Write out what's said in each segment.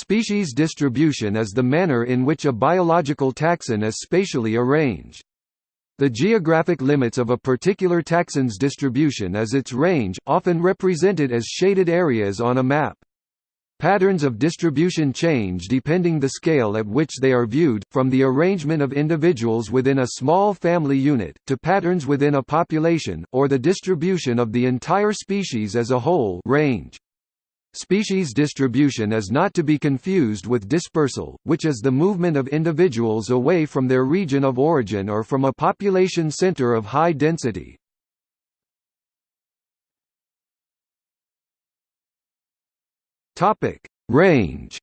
Species distribution is the manner in which a biological taxon is spatially arranged. The geographic limits of a particular taxon's distribution is its range, often represented as shaded areas on a map. Patterns of distribution change depending the scale at which they are viewed, from the arrangement of individuals within a small family unit, to patterns within a population, or the distribution of the entire species as a whole range. Species distribution is not to be confused with dispersal, which is the movement of individuals away from their region of origin or from a population center of high density. Range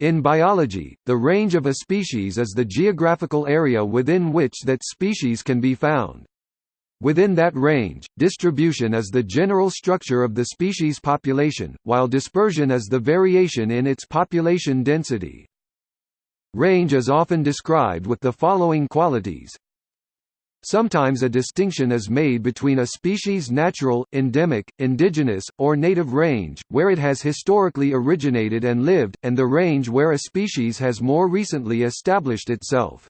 In biology, the range of a species is the geographical area within which that species can be found. Within that range, distribution is the general structure of the species population, while dispersion is the variation in its population density. Range is often described with the following qualities. Sometimes a distinction is made between a species' natural, endemic, indigenous, or native range, where it has historically originated and lived, and the range where a species has more recently established itself.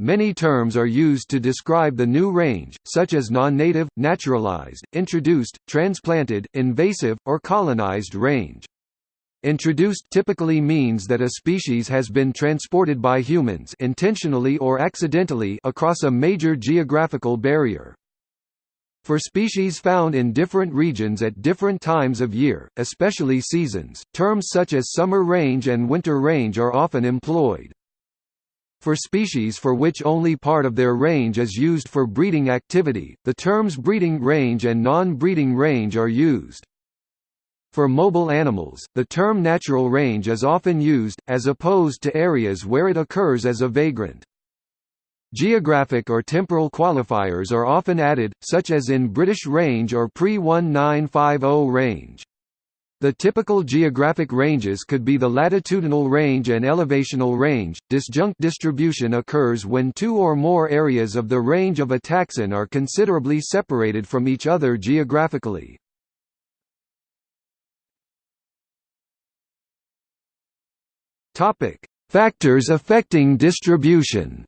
Many terms are used to describe the new range, such as non-native, naturalized, introduced, transplanted, invasive, or colonized range. Introduced typically means that a species has been transported by humans intentionally or accidentally across a major geographical barrier. For species found in different regions at different times of year, especially seasons, terms such as summer range and winter range are often employed. For species for which only part of their range is used for breeding activity, the terms breeding range and non-breeding range are used. For mobile animals, the term natural range is often used, as opposed to areas where it occurs as a vagrant. Geographic or temporal qualifiers are often added, such as in British range or pre-1950 range. The typical geographic ranges could be the latitudinal range and elevational range. Disjunct distribution occurs when two or more areas of the range of a taxon are considerably separated from each other geographically. Topic: Factors affecting distribution.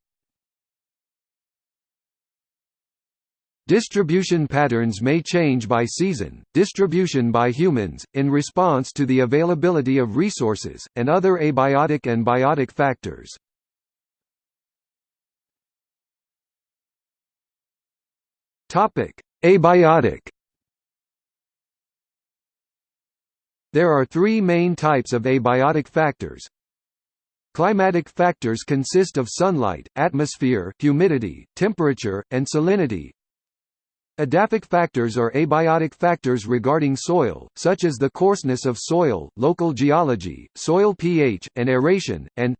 Distribution patterns may change by season, distribution by humans, in response to the availability of resources, and other abiotic and biotic factors. Abiotic There are three main types of abiotic factors, Climatic factors consist of sunlight, atmosphere, humidity, temperature, and salinity. Edaphic factors are abiotic factors regarding soil, such as the coarseness of soil, local geology, soil pH, and aeration, and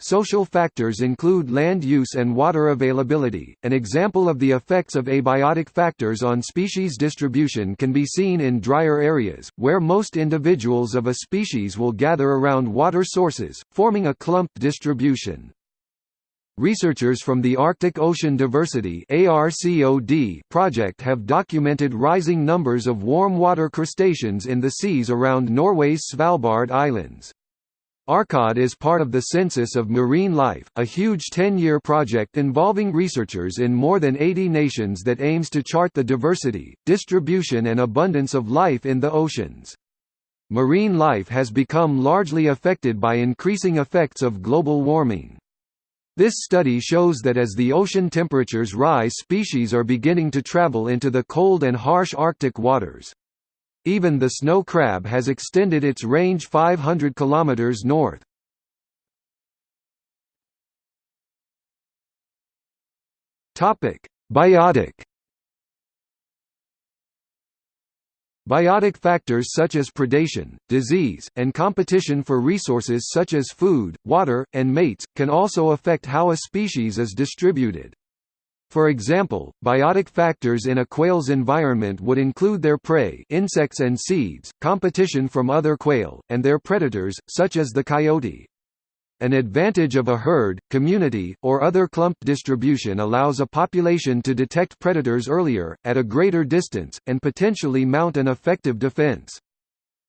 Social factors include land use and water availability. An example of the effects of abiotic factors on species distribution can be seen in drier areas, where most individuals of a species will gather around water sources, forming a clumped distribution. Researchers from the Arctic Ocean Diversity project have documented rising numbers of warm water crustaceans in the seas around Norway's Svalbard Islands. ARCOD is part of the Census of Marine Life, a huge 10-year project involving researchers in more than 80 nations that aims to chart the diversity, distribution and abundance of life in the oceans. Marine life has become largely affected by increasing effects of global warming. This study shows that as the ocean temperatures rise species are beginning to travel into the cold and harsh Arctic waters. Even the snow crab has extended its range 500 km north. Biotic Biotic factors such as predation, disease, and competition for resources such as food, water, and mates, can also affect how a species is distributed. For example, biotic factors in a quail's environment would include their prey insects and seeds, competition from other quail, and their predators, such as the coyote. An advantage of a herd, community, or other clump distribution allows a population to detect predators earlier, at a greater distance, and potentially mount an effective defense.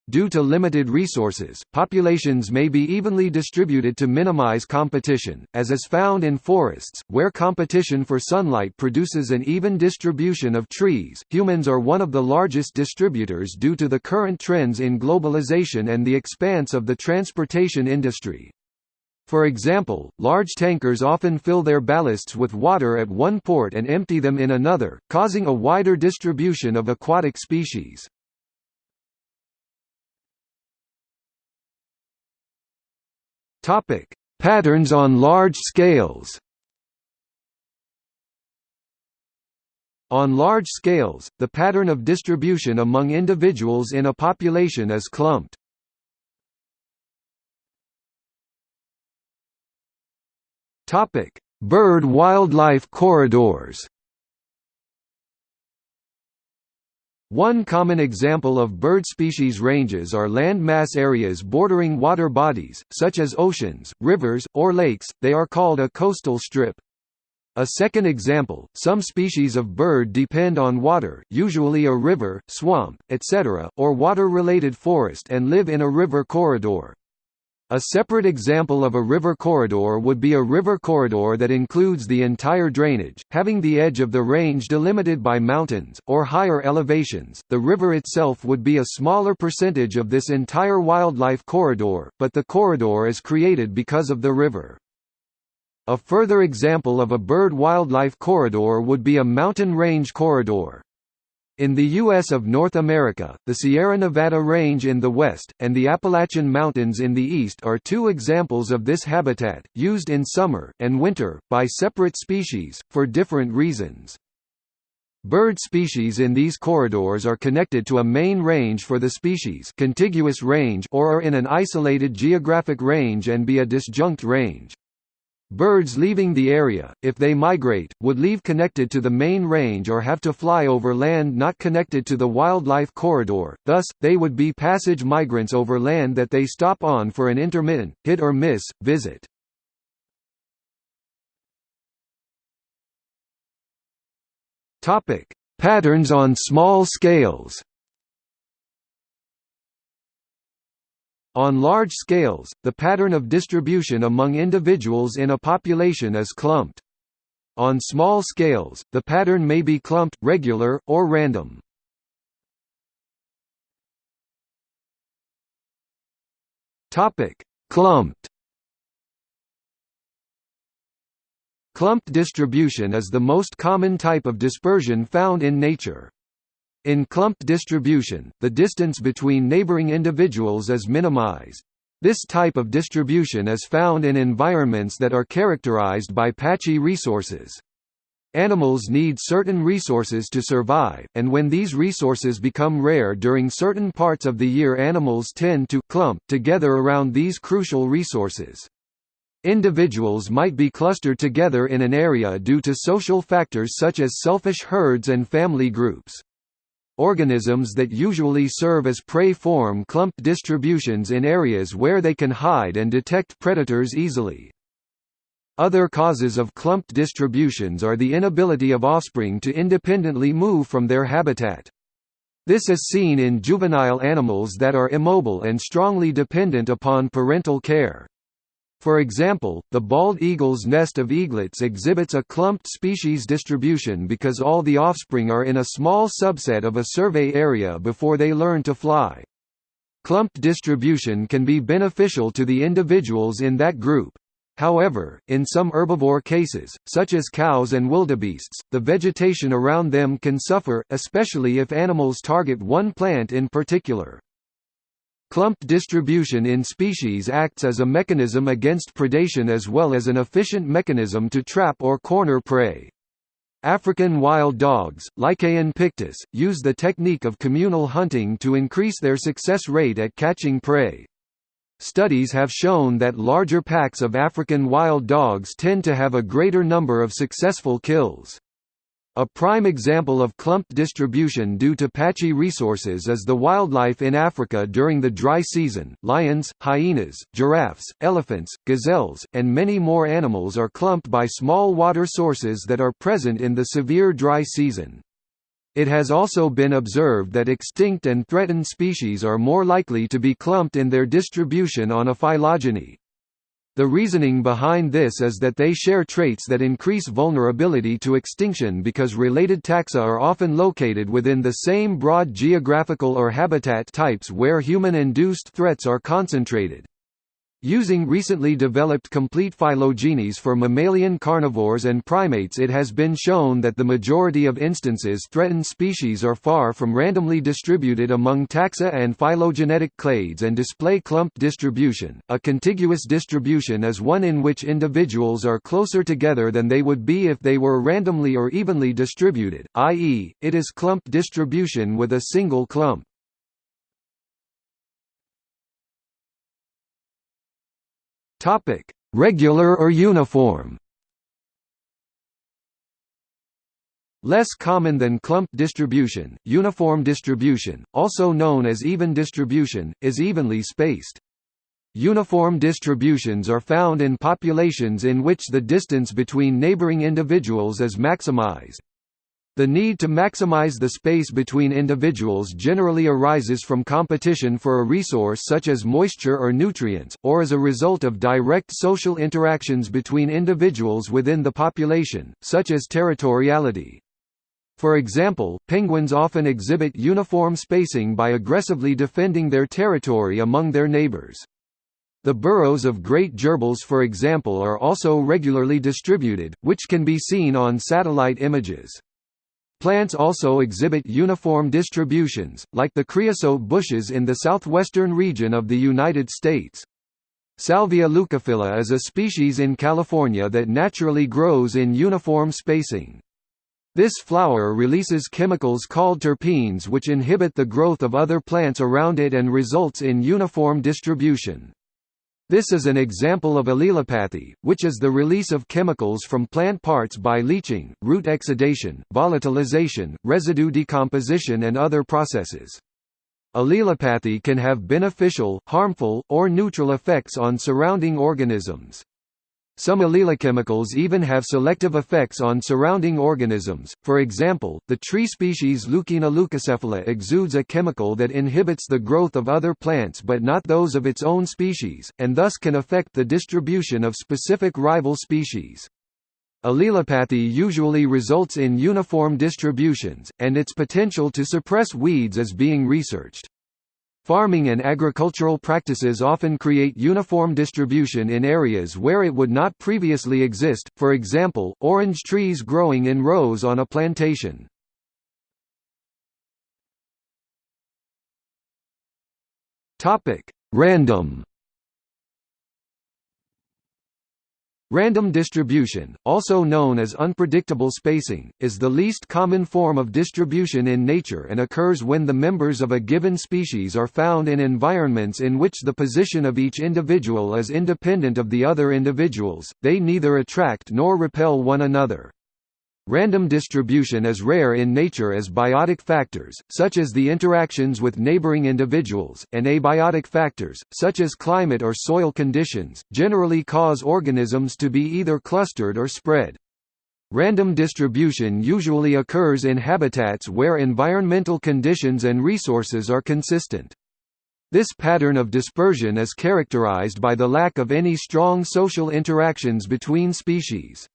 due to limited resources, populations may be evenly distributed to minimize competition, as is found in forests, where competition for sunlight produces an even distribution of trees. Humans are one of the largest distributors due to the current trends in globalization and the expanse of the transportation industry. For example, large tankers often fill their ballasts with water at one port and empty them in another, causing a wider distribution of aquatic species. Topic: Patterns on large scales. On large scales, the pattern of distribution among individuals in a population is clumped. Topic: Bird-wildlife corridors. One common example of bird species ranges are land mass areas bordering water bodies, such as oceans, rivers, or lakes, they are called a coastal strip. A second example, some species of bird depend on water usually a river, swamp, etc., or water-related forest and live in a river corridor. A separate example of a river corridor would be a river corridor that includes the entire drainage, having the edge of the range delimited by mountains, or higher elevations. The river itself would be a smaller percentage of this entire wildlife corridor, but the corridor is created because of the river. A further example of a bird-wildlife corridor would be a mountain range corridor. In the U.S. of North America, the Sierra Nevada Range in the west, and the Appalachian Mountains in the east are two examples of this habitat, used in summer, and winter, by separate species, for different reasons. Bird species in these corridors are connected to a main range for the species contiguous range or are in an isolated geographic range and be a disjunct range. Birds leaving the area, if they migrate, would leave connected to the main range or have to fly over land not connected to the wildlife corridor, thus, they would be passage migrants over land that they stop on for an intermittent, hit-or-miss, visit. Patterns on small scales On large scales, the pattern of distribution among individuals in a population is clumped. On small scales, the pattern may be clumped, regular, or random. Clumped Clumped distribution is the most common type of dispersion found in nature. In clumped distribution, the distance between neighboring individuals is minimized. This type of distribution is found in environments that are characterized by patchy resources. Animals need certain resources to survive, and when these resources become rare during certain parts of the year animals tend to clump together around these crucial resources. Individuals might be clustered together in an area due to social factors such as selfish herds and family groups. Organisms that usually serve as prey form clumped distributions in areas where they can hide and detect predators easily. Other causes of clumped distributions are the inability of offspring to independently move from their habitat. This is seen in juvenile animals that are immobile and strongly dependent upon parental care. For example, the bald eagle's nest of eaglets exhibits a clumped species distribution because all the offspring are in a small subset of a survey area before they learn to fly. Clumped distribution can be beneficial to the individuals in that group. However, in some herbivore cases, such as cows and wildebeests, the vegetation around them can suffer, especially if animals target one plant in particular. Clumped distribution in species acts as a mechanism against predation as well as an efficient mechanism to trap or corner prey. African wild dogs, Lycaon pictus, use the technique of communal hunting to increase their success rate at catching prey. Studies have shown that larger packs of African wild dogs tend to have a greater number of successful kills. A prime example of clumped distribution due to patchy resources is the wildlife in Africa during the dry season. Lions, hyenas, giraffes, elephants, gazelles, and many more animals are clumped by small water sources that are present in the severe dry season. It has also been observed that extinct and threatened species are more likely to be clumped in their distribution on a phylogeny. The reasoning behind this is that they share traits that increase vulnerability to extinction because related taxa are often located within the same broad geographical or habitat types where human-induced threats are concentrated. Using recently developed complete phylogenies for mammalian carnivores and primates it has been shown that the majority of instances threatened species are far from randomly distributed among taxa and phylogenetic clades and display clumped distribution. A contiguous distribution is one in which individuals are closer together than they would be if they were randomly or evenly distributed, i.e., it is clumped distribution with a single clump. Topic: Regular or uniform. Less common than clump distribution, uniform distribution, also known as even distribution, is evenly spaced. Uniform distributions are found in populations in which the distance between neighboring individuals is maximized. The need to maximize the space between individuals generally arises from competition for a resource such as moisture or nutrients, or as a result of direct social interactions between individuals within the population, such as territoriality. For example, penguins often exhibit uniform spacing by aggressively defending their territory among their neighbors. The burrows of great gerbils for example are also regularly distributed, which can be seen on satellite images. Plants also exhibit uniform distributions, like the creosote bushes in the southwestern region of the United States. Salvia leucophylla is a species in California that naturally grows in uniform spacing. This flower releases chemicals called terpenes which inhibit the growth of other plants around it and results in uniform distribution. This is an example of allelopathy, which is the release of chemicals from plant parts by leaching, root exudation, volatilization, residue decomposition and other processes. Allelopathy can have beneficial, harmful, or neutral effects on surrounding organisms. Some allelochemicals even have selective effects on surrounding organisms, for example, the tree species Leucaena leucocephala exudes a chemical that inhibits the growth of other plants but not those of its own species, and thus can affect the distribution of specific rival species. Allelopathy usually results in uniform distributions, and its potential to suppress weeds is being researched. Farming and agricultural practices often create uniform distribution in areas where it would not previously exist, for example, orange trees growing in rows on a plantation. Random Random distribution, also known as unpredictable spacing, is the least common form of distribution in nature and occurs when the members of a given species are found in environments in which the position of each individual is independent of the other individuals, they neither attract nor repel one another. Random distribution is rare in nature as biotic factors, such as the interactions with neighboring individuals, and abiotic factors, such as climate or soil conditions, generally cause organisms to be either clustered or spread. Random distribution usually occurs in habitats where environmental conditions and resources are consistent. This pattern of dispersion is characterized by the lack of any strong social interactions between species.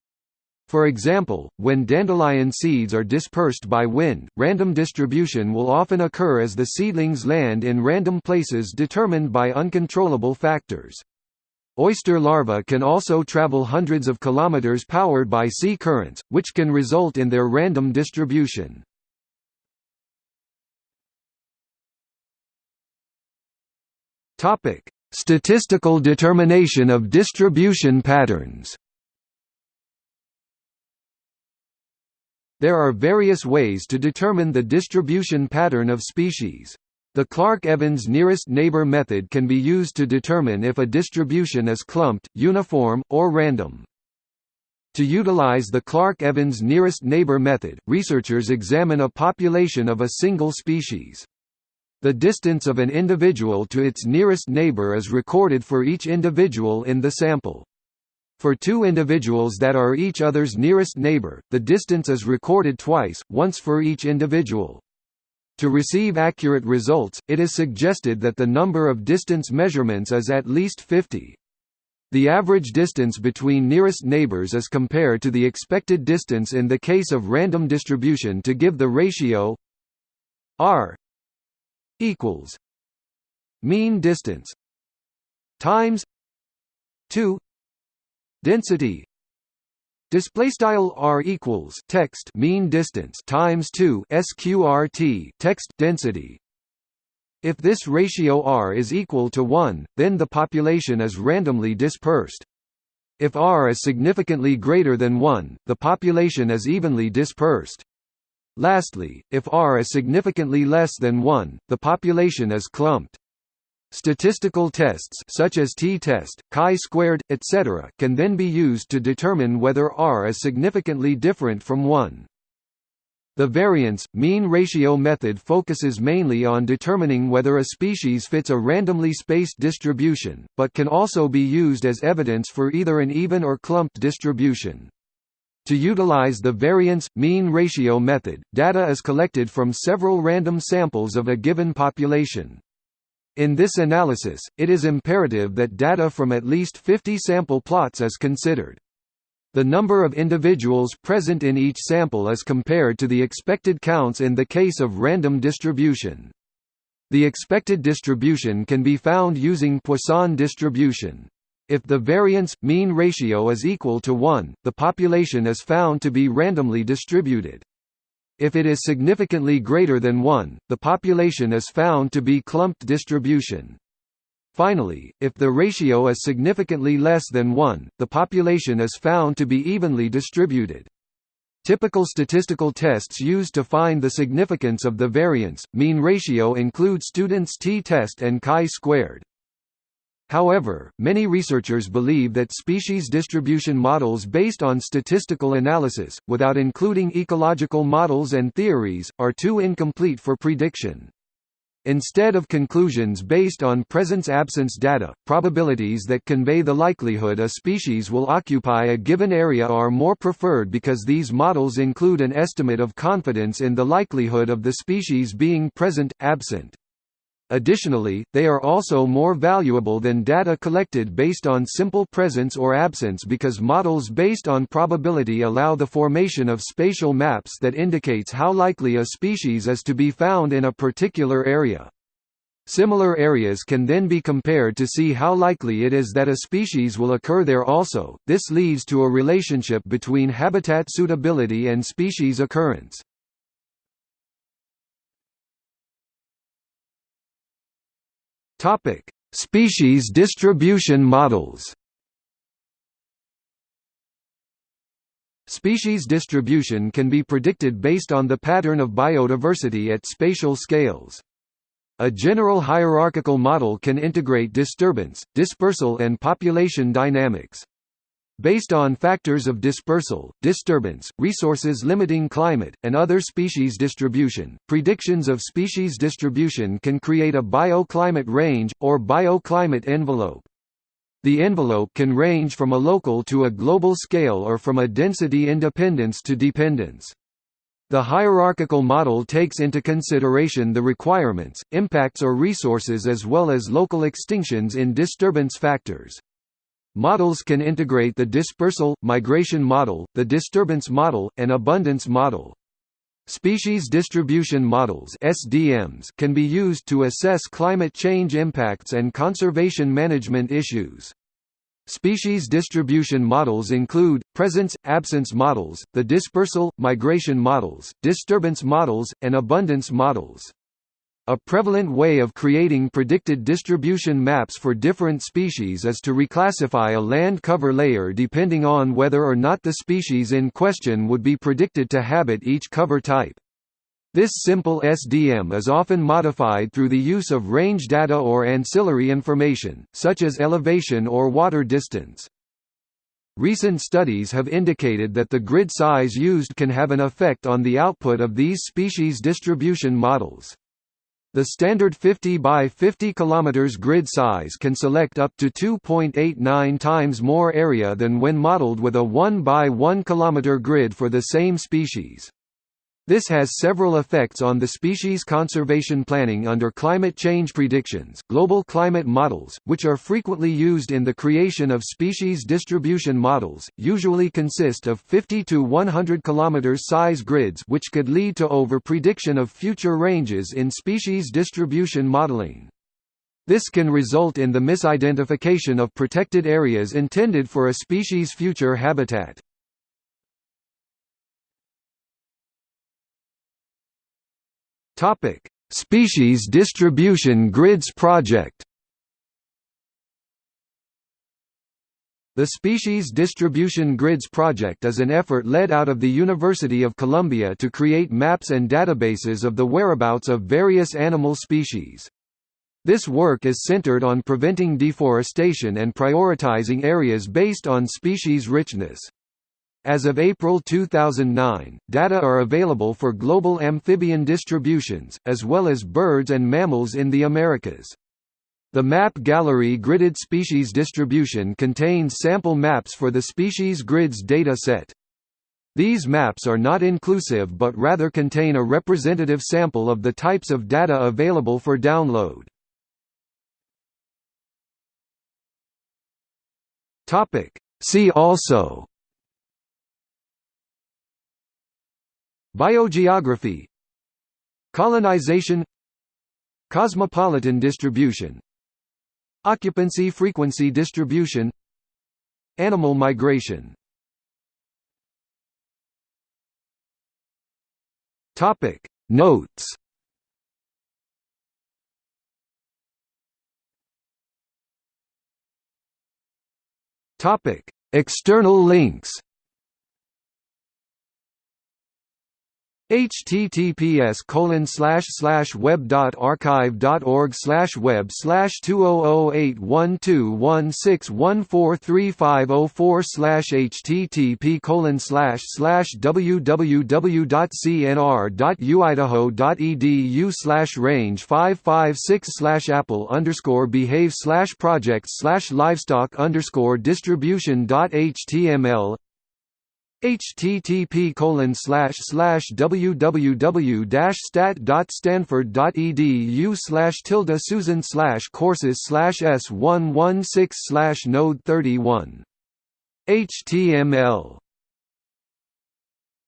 For example, when dandelion seeds are dispersed by wind, random distribution will often occur as the seedlings land in random places determined by uncontrollable factors. Oyster larvae can also travel hundreds of kilometers powered by sea currents, which can result in their random distribution. Statistical determination of distribution patterns There are various ways to determine the distribution pattern of species. The Clark-Evans nearest neighbor method can be used to determine if a distribution is clumped, uniform, or random. To utilize the Clark-Evans nearest neighbor method, researchers examine a population of a single species. The distance of an individual to its nearest neighbor is recorded for each individual in the sample. For two individuals that are each other's nearest neighbor, the distance is recorded twice, once for each individual. To receive accurate results, it is suggested that the number of distance measurements is at least 50. The average distance between nearest neighbors is compared to the expected distance in the case of random distribution to give the ratio r equals mean distance times 2 density display style r equals text mean distance times 2 sqrt text density if this ratio r is equal to 1, then the population is randomly dispersed. If r is significantly greater than 1, the population is evenly dispersed. Lastly, if r is significantly less than 1, the population is clumped. Statistical tests such as t-test, chi-squared, etc. can then be used to determine whether r is significantly different from 1. The variance, mean ratio method focuses mainly on determining whether a species fits a randomly spaced distribution, but can also be used as evidence for either an even or clumped distribution. To utilize the variance, mean ratio method, data is collected from several random samples of a given population. In this analysis, it is imperative that data from at least 50 sample plots is considered. The number of individuals present in each sample is compared to the expected counts in the case of random distribution. The expected distribution can be found using Poisson distribution. If the variance mean ratio is equal to 1, the population is found to be randomly distributed. If it is significantly greater than 1, the population is found to be clumped distribution. Finally, if the ratio is significantly less than 1, the population is found to be evenly distributed. Typical statistical tests used to find the significance of the variance, mean ratio include students' t-test and chi-squared. However, many researchers believe that species distribution models based on statistical analysis, without including ecological models and theories, are too incomplete for prediction. Instead of conclusions based on presence-absence data, probabilities that convey the likelihood a species will occupy a given area are more preferred because these models include an estimate of confidence in the likelihood of the species being present, absent. Additionally, they are also more valuable than data collected based on simple presence or absence because models based on probability allow the formation of spatial maps that indicates how likely a species is to be found in a particular area. Similar areas can then be compared to see how likely it is that a species will occur there also. This leads to a relationship between habitat suitability and species occurrence. Topic: Species distribution models. Species distribution can be predicted based on the pattern of biodiversity at spatial scales. A general hierarchical model can integrate disturbance, dispersal and population dynamics. Based on factors of dispersal, disturbance, resources limiting climate, and other species distribution, predictions of species distribution can create a bioclimate range, or bioclimate envelope. The envelope can range from a local to a global scale or from a density independence to dependence. The hierarchical model takes into consideration the requirements, impacts or resources as well as local extinctions in disturbance factors. Models can integrate the dispersal, migration model, the disturbance model, and abundance model. Species distribution models SDMs can be used to assess climate change impacts and conservation management issues. Species distribution models include, presence-absence models, the dispersal, migration models, disturbance models, and abundance models. A prevalent way of creating predicted distribution maps for different species is to reclassify a land cover layer depending on whether or not the species in question would be predicted to habit each cover type. This simple SDM is often modified through the use of range data or ancillary information, such as elevation or water distance. Recent studies have indicated that the grid size used can have an effect on the output of these species distribution models. The standard 50 by 50 km grid size can select up to 2.89 times more area than when modeled with a 1 by 1 km grid for the same species. This has several effects on the species conservation planning under climate change predictions. Global climate models, which are frequently used in the creation of species distribution models, usually consist of 50 to 100 km size grids, which could lead to over prediction of future ranges in species distribution modeling. This can result in the misidentification of protected areas intended for a species' future habitat. Topic: Species Distribution Grids Project. The Species Distribution Grids Project is an effort led out of the University of Columbia to create maps and databases of the whereabouts of various animal species. This work is centered on preventing deforestation and prioritizing areas based on species richness. As of April 2009, data are available for global amphibian distributions, as well as birds and mammals in the Americas. The map gallery gridded species distribution contains sample maps for the species grids data set. These maps are not inclusive but rather contain a representative sample of the types of data available for download. See also Biogeography Colonization Cosmopolitan distribution Occupancy frequency distribution Animal migration. Topic. Notes. Topic. External links https colon slash slash web dot archive dot org slash web slash two oh oh eight one two one six one four three five oh four slash http colon slash slash www dot cnr dot uidaho dot edu slash range five five six slash apple underscore behave slash projects slash livestock underscore distribution dot html http colon slash slash www stat stanford.edu slash tilde susan slash courses slash s one one six slash node thirty one HTML